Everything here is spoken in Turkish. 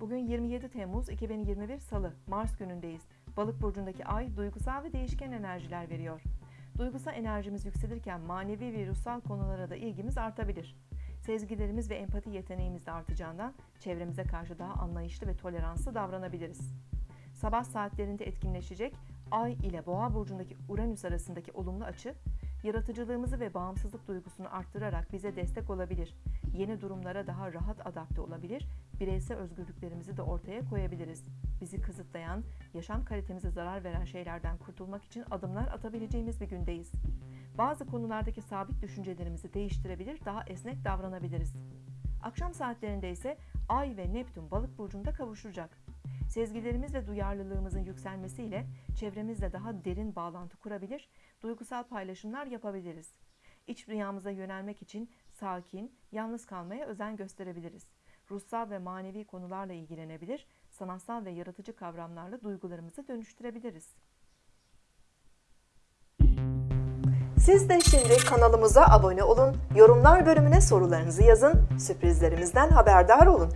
Bugün 27 Temmuz 2021 Salı, Mars günündeyiz. Balık burcundaki ay duygusal ve değişken enerjiler veriyor. Duygusal enerjimiz yükselirken manevi ve ruhsal konulara da ilgimiz artabilir. Sezgilerimiz ve empati yeteneğimiz de artacağından çevremize karşı daha anlayışlı ve toleranslı davranabiliriz. Sabah saatlerinde etkinleşecek Ay ile Boğa burcundaki Uranüs arasındaki olumlu açı, yaratıcılığımızı ve bağımsızlık duygusunu arttırarak bize destek olabilir. Yeni durumlara daha rahat adapte olabilir, bireysel özgürlüklerimizi de ortaya koyabiliriz. Bizi kısıtlayan, yaşam kalitemize zarar veren şeylerden kurtulmak için adımlar atabileceğimiz bir gündeyiz. Bazı konulardaki sabit düşüncelerimizi değiştirebilir, daha esnek davranabiliriz. Akşam saatlerinde ise Ay ve Neptün balık burcunda kavuşacak. Sezgilerimiz ve duyarlılığımızın yükselmesiyle çevremizle daha derin bağlantı kurabilir, duygusal paylaşımlar yapabiliriz. İç dünyamıza yönelmek için sakin, yalnız kalmaya özen gösterebiliriz. Ruhsal ve manevi konularla ilgilenebilir, sanatsal ve yaratıcı kavramlarla duygularımızı dönüştürebiliriz. Siz de şimdi kanalımıza abone olun, yorumlar bölümüne sorularınızı yazın, sürprizlerimizden haberdar olun.